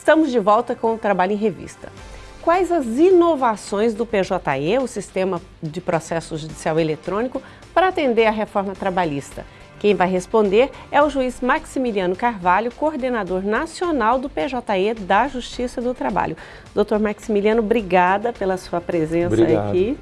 Estamos de volta com o Trabalho em Revista. Quais as inovações do PJE, o Sistema de Processo Judicial Eletrônico, para atender à reforma trabalhista? Quem vai responder é o juiz Maximiliano Carvalho, coordenador nacional do PJE da Justiça do Trabalho. Doutor Maximiliano, obrigada pela sua presença Obrigado. aqui.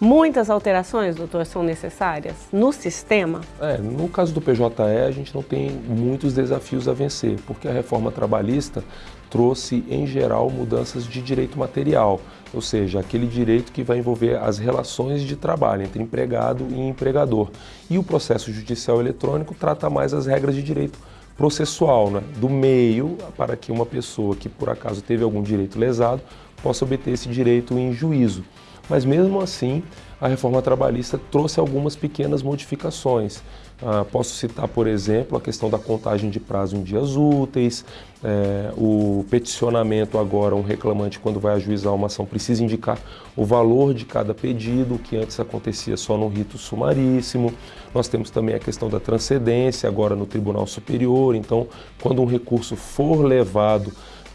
Muitas alterações, doutor, são necessárias no sistema? É, no caso do PJE, a gente não tem muitos desafios a vencer, porque a reforma trabalhista trouxe, em geral, mudanças de direito material, ou seja, aquele direito que vai envolver as relações de trabalho entre empregado e empregador. E o processo judicial eletrônico trata mais as regras de direito processual, né, do meio para que uma pessoa que por acaso teve algum direito lesado possa obter esse direito em juízo. Mas mesmo assim, a reforma trabalhista trouxe algumas pequenas modificações. Ah, posso citar, por exemplo, a questão da contagem de prazo em dias úteis, é, o peticionamento agora, um reclamante quando vai ajuizar uma ação precisa indicar o valor de cada pedido, que antes acontecia só no rito sumaríssimo. Nós temos também a questão da transcendência agora no Tribunal Superior, então quando um recurso for levado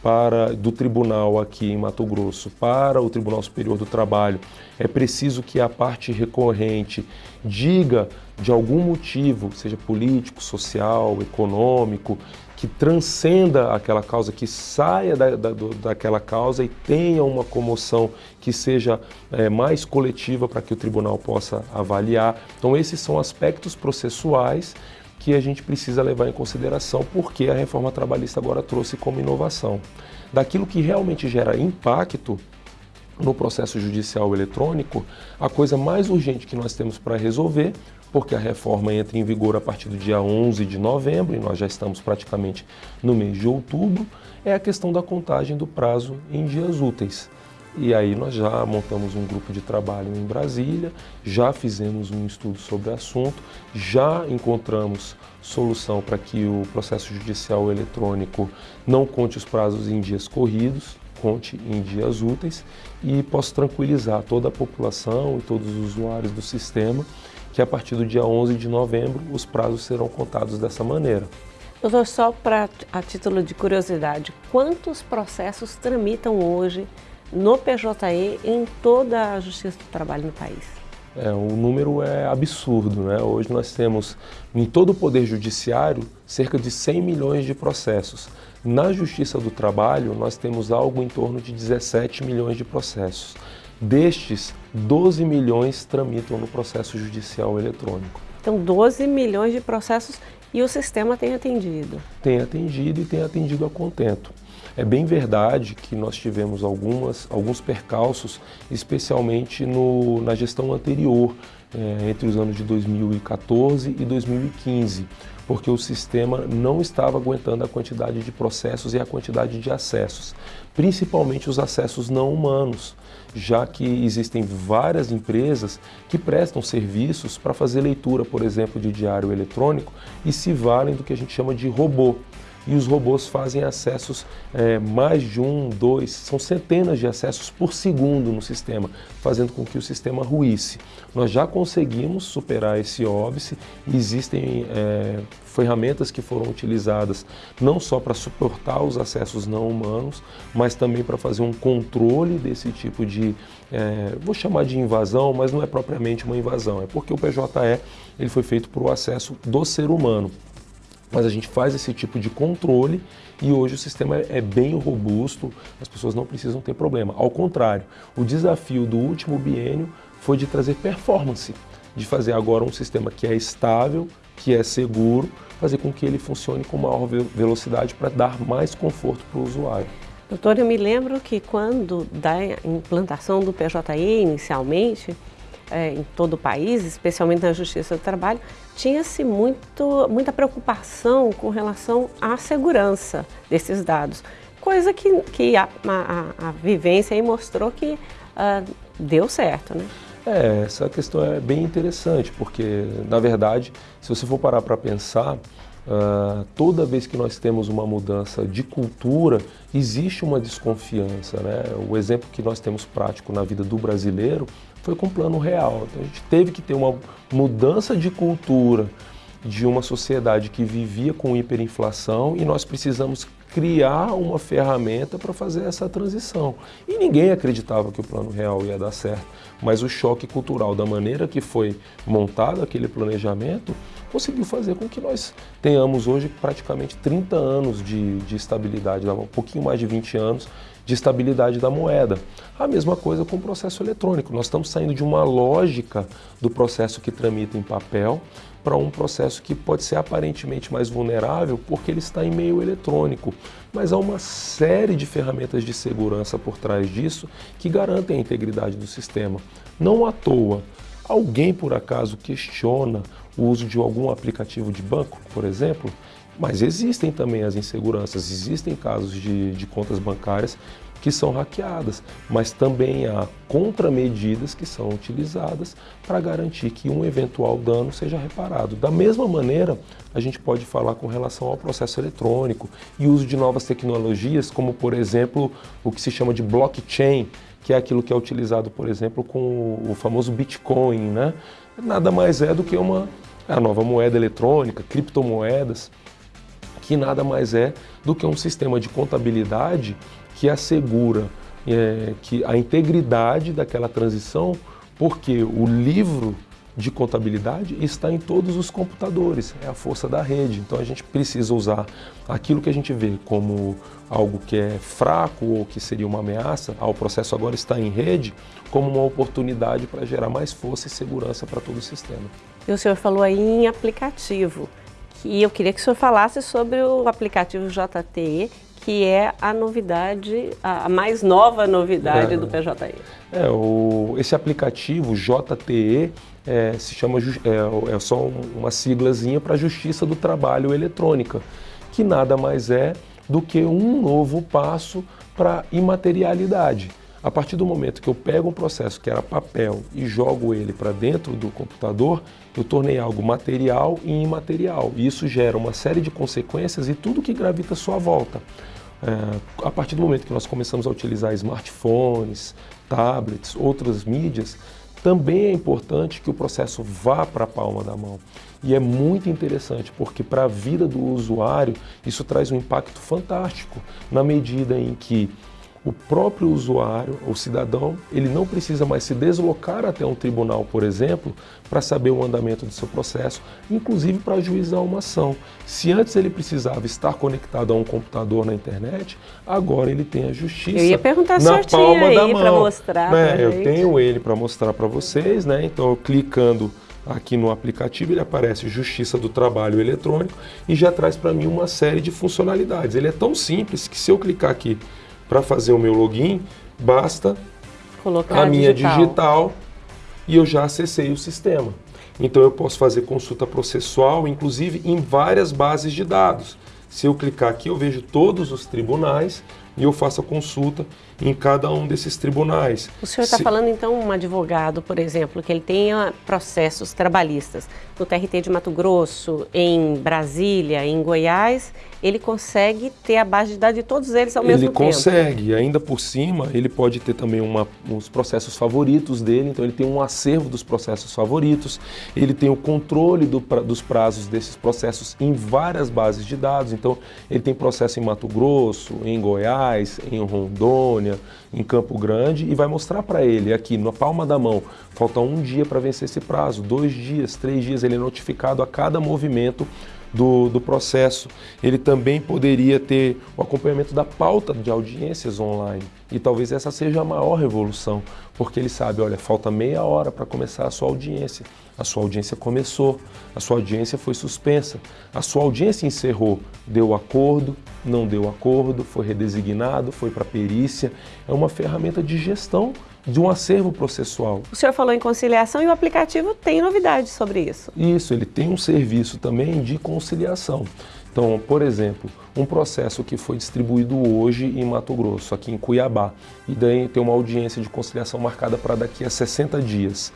para, do tribunal aqui em Mato Grosso para o Tribunal Superior do Trabalho, é preciso que a parte recorrente diga de algum motivo, seja político, social, econômico, que transcenda aquela causa, que saia da, da, daquela causa e tenha uma comoção que seja é, mais coletiva para que o tribunal possa avaliar. Então esses são aspectos processuais que a gente precisa levar em consideração porque a reforma trabalhista agora trouxe como inovação. Daquilo que realmente gera impacto no processo judicial eletrônico, a coisa mais urgente que nós temos para resolver, porque a reforma entra em vigor a partir do dia 11 de novembro, e nós já estamos praticamente no mês de outubro, é a questão da contagem do prazo em dias úteis. E aí nós já montamos um grupo de trabalho em Brasília, já fizemos um estudo sobre o assunto, já encontramos solução para que o processo judicial eletrônico não conte os prazos em dias corridos, conte em dias úteis e posso tranquilizar toda a população e todos os usuários do sistema que a partir do dia 11 de novembro os prazos serão contados dessa maneira. Doutor, só para a título de curiosidade, quantos processos tramitam hoje no PJE em toda a Justiça do Trabalho no país? É, o número é absurdo, né? Hoje nós temos em todo o Poder Judiciário cerca de 100 milhões de processos. Na Justiça do Trabalho nós temos algo em torno de 17 milhões de processos. Destes, 12 milhões tramitam no processo judicial eletrônico. Então 12 milhões de processos e o sistema tem atendido? Tem atendido e tem atendido a contento. É bem verdade que nós tivemos algumas, alguns percalços, especialmente no, na gestão anterior, é, entre os anos de 2014 e 2015, porque o sistema não estava aguentando a quantidade de processos e a quantidade de acessos, principalmente os acessos não humanos, já que existem várias empresas que prestam serviços para fazer leitura, por exemplo, de diário eletrônico e se valem do que a gente chama de robô e os robôs fazem acessos é, mais de um, dois, são centenas de acessos por segundo no sistema, fazendo com que o sistema ruísse. Nós já conseguimos superar esse óbice, existem é, ferramentas que foram utilizadas não só para suportar os acessos não humanos, mas também para fazer um controle desse tipo de, é, vou chamar de invasão, mas não é propriamente uma invasão, é porque o PJE ele foi feito para o acesso do ser humano. Mas a gente faz esse tipo de controle e hoje o sistema é bem robusto, as pessoas não precisam ter problema. Ao contrário, o desafio do último biênio foi de trazer performance, de fazer agora um sistema que é estável, que é seguro, fazer com que ele funcione com maior velocidade para dar mais conforto para o usuário. Doutor, eu me lembro que quando da implantação do PJE inicialmente, é, em todo o país, especialmente na Justiça do Trabalho, tinha-se muita preocupação com relação à segurança desses dados, coisa que, que a, a, a vivência aí mostrou que uh, deu certo, né? É, essa questão é bem interessante, porque, na verdade, se você for parar para pensar, Uh, toda vez que nós temos uma mudança de cultura, existe uma desconfiança. Né? O exemplo que nós temos prático na vida do brasileiro foi com o plano real. Então, a gente teve que ter uma mudança de cultura de uma sociedade que vivia com hiperinflação e nós precisamos criar uma ferramenta para fazer essa transição. E ninguém acreditava que o plano real ia dar certo, mas o choque cultural da maneira que foi montado aquele planejamento conseguiu fazer com que nós tenhamos hoje praticamente 30 anos de, de estabilidade, um pouquinho mais de 20 anos de estabilidade da moeda. A mesma coisa com o processo eletrônico. Nós estamos saindo de uma lógica do processo que tramita em papel para um processo que pode ser aparentemente mais vulnerável porque ele está em meio eletrônico. Mas há uma série de ferramentas de segurança por trás disso que garantem a integridade do sistema. Não à toa, alguém por acaso questiona o uso de algum aplicativo de banco, por exemplo, mas existem também as inseguranças, existem casos de, de contas bancárias que são hackeadas, mas também há contramedidas que são utilizadas para garantir que um eventual dano seja reparado. Da mesma maneira, a gente pode falar com relação ao processo eletrônico e uso de novas tecnologias, como por exemplo o que se chama de blockchain, que é aquilo que é utilizado, por exemplo, com o famoso Bitcoin, né? Nada mais é do que uma a nova moeda eletrônica, criptomoedas, que nada mais é do que um sistema de contabilidade que assegura é, que a integridade daquela transição, porque o livro de contabilidade está em todos os computadores, é a força da rede. Então a gente precisa usar aquilo que a gente vê como algo que é fraco ou que seria uma ameaça, ao processo agora está em rede, como uma oportunidade para gerar mais força e segurança para todo o sistema. E o senhor falou aí em aplicativo, e eu queria que o senhor falasse sobre o aplicativo JTE, que é a novidade, a mais nova novidade é, do PJE. É, o, esse aplicativo JTE é, se chama, é, é só uma siglazinha para Justiça do Trabalho Eletrônica, que nada mais é do que um novo passo para imaterialidade. A partir do momento que eu pego um processo que era papel e jogo ele para dentro do computador, eu tornei algo material e imaterial. E isso gera uma série de consequências e tudo que gravita à sua volta. É, a partir do momento que nós começamos a utilizar smartphones, tablets, outras mídias, também é importante que o processo vá para a palma da mão. E é muito interessante porque para a vida do usuário isso traz um impacto fantástico na medida em que o próprio usuário, o cidadão, ele não precisa mais se deslocar até um tribunal, por exemplo, para saber o andamento do seu processo, inclusive para ajuizar uma ação. Se antes ele precisava estar conectado a um computador na internet, agora ele tem a justiça Eu ia perguntar na palma da mão. para mostrar né? Eu gente. tenho ele para mostrar para vocês, né? Então, clicando aqui no aplicativo, ele aparece Justiça do Trabalho Eletrônico e já traz para mim uma série de funcionalidades. Ele é tão simples que se eu clicar aqui para fazer o meu login, basta Colocar a minha digital. digital e eu já acessei o sistema. Então eu posso fazer consulta processual, inclusive em várias bases de dados. Se eu clicar aqui, eu vejo todos os tribunais e eu faço a consulta em cada um desses tribunais. O senhor está Se... falando então um advogado, por exemplo, que ele tenha processos trabalhistas. No TRT de Mato Grosso, em Brasília, em Goiás, ele consegue ter a base de dados de todos eles ao ele mesmo tempo. Ele consegue, ainda por cima, ele pode ter também uma, os processos favoritos dele, então ele tem um acervo dos processos favoritos, ele tem o controle do, dos prazos desses processos em várias bases de dados, então ele tem processo em Mato Grosso, em Goiás, em Rondônia, em Campo Grande e vai mostrar para ele aqui na palma da mão, falta um dia para vencer esse prazo, dois dias, três dias, ele é notificado a cada movimento do, do processo. Ele também poderia ter o acompanhamento da pauta de audiências online. E talvez essa seja a maior revolução, porque ele sabe, olha, falta meia hora para começar a sua audiência. A sua audiência começou, a sua audiência foi suspensa, a sua audiência encerrou, deu acordo, não deu acordo, foi redesignado, foi para perícia. É uma ferramenta de gestão de um acervo processual. O senhor falou em conciliação e o aplicativo tem novidades sobre isso. Isso, ele tem um serviço também de conciliação. Então, por exemplo, um processo que foi distribuído hoje em Mato Grosso, aqui em Cuiabá, e daí tem uma audiência de conciliação marcada para daqui a 60 dias.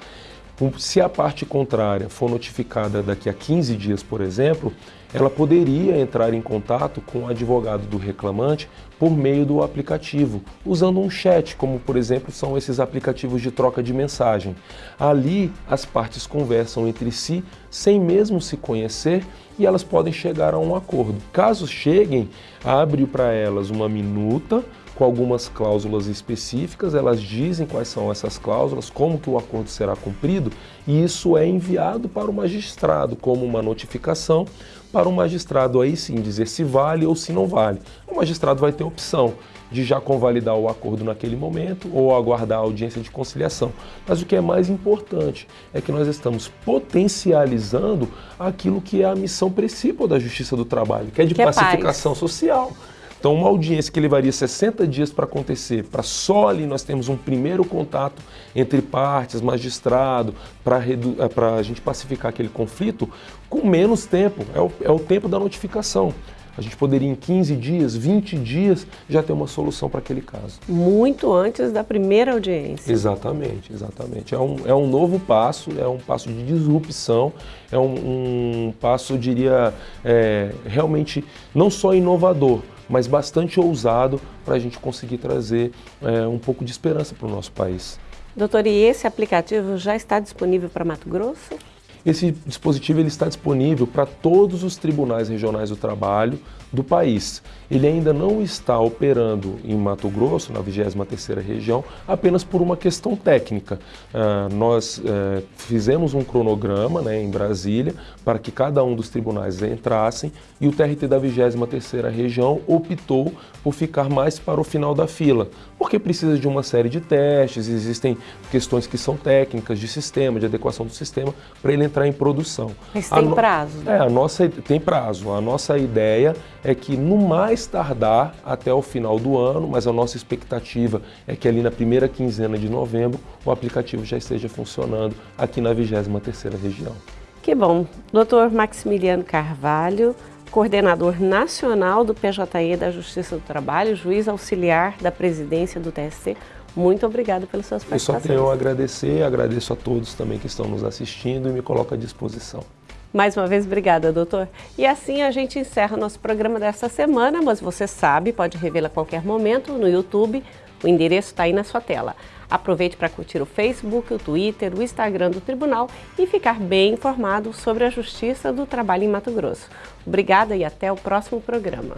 Se a parte contrária for notificada daqui a 15 dias, por exemplo, ela poderia entrar em contato com o advogado do reclamante por meio do aplicativo, usando um chat, como por exemplo são esses aplicativos de troca de mensagem. Ali as partes conversam entre si sem mesmo se conhecer e elas podem chegar a um acordo. Caso cheguem, abre para elas uma minuta com algumas cláusulas específicas, elas dizem quais são essas cláusulas, como que o acordo será cumprido, e isso é enviado para o magistrado como uma notificação, para o magistrado aí sim dizer se vale ou se não vale. O magistrado vai ter opção de já convalidar o acordo naquele momento ou aguardar a audiência de conciliação. Mas o que é mais importante é que nós estamos potencializando aquilo que é a missão principal da Justiça do Trabalho, que é de que pacificação é social. Então, uma audiência que levaria 60 dias para acontecer, para só ali nós temos um primeiro contato entre partes, magistrado, para é, a gente pacificar aquele conflito, com menos tempo, é o, é o tempo da notificação. A gente poderia em 15 dias, 20 dias, já ter uma solução para aquele caso. Muito antes da primeira audiência. Exatamente, exatamente. É um, é um novo passo, é um passo de disrupção, é um, um passo, eu diria, é, realmente não só inovador, mas bastante ousado para a gente conseguir trazer é, um pouco de esperança para o nosso país. Doutor, e esse aplicativo já está disponível para Mato Grosso? Esse dispositivo ele está disponível para todos os tribunais regionais do trabalho do país. Ele ainda não está operando em Mato Grosso, na 23ª região, apenas por uma questão técnica. Uh, nós uh, fizemos um cronograma né, em Brasília para que cada um dos tribunais entrassem e o TRT da 23ª região optou por ficar mais para o final da fila, porque precisa de uma série de testes, existem questões que são técnicas de sistema, de adequação do sistema, para ele entrar em produção. Mas tem no... prazo? Né? É, a nossa, tem prazo. A nossa ideia é que no mais tardar até o final do ano, mas a nossa expectativa é que ali na primeira quinzena de novembro o aplicativo já esteja funcionando aqui na 23ª região. Que bom. Doutor Maximiliano Carvalho, coordenador nacional do PJE da Justiça do Trabalho, juiz auxiliar da presidência do TST, muito obrigado pelas suas participações. Eu só tenho a agradecer, agradeço a todos também que estão nos assistindo e me coloco à disposição. Mais uma vez, obrigada, doutor. E assim a gente encerra nosso programa desta semana, mas você sabe, pode revê-la a qualquer momento no YouTube, o endereço está aí na sua tela. Aproveite para curtir o Facebook, o Twitter, o Instagram do Tribunal e ficar bem informado sobre a Justiça do Trabalho em Mato Grosso. Obrigada e até o próximo programa.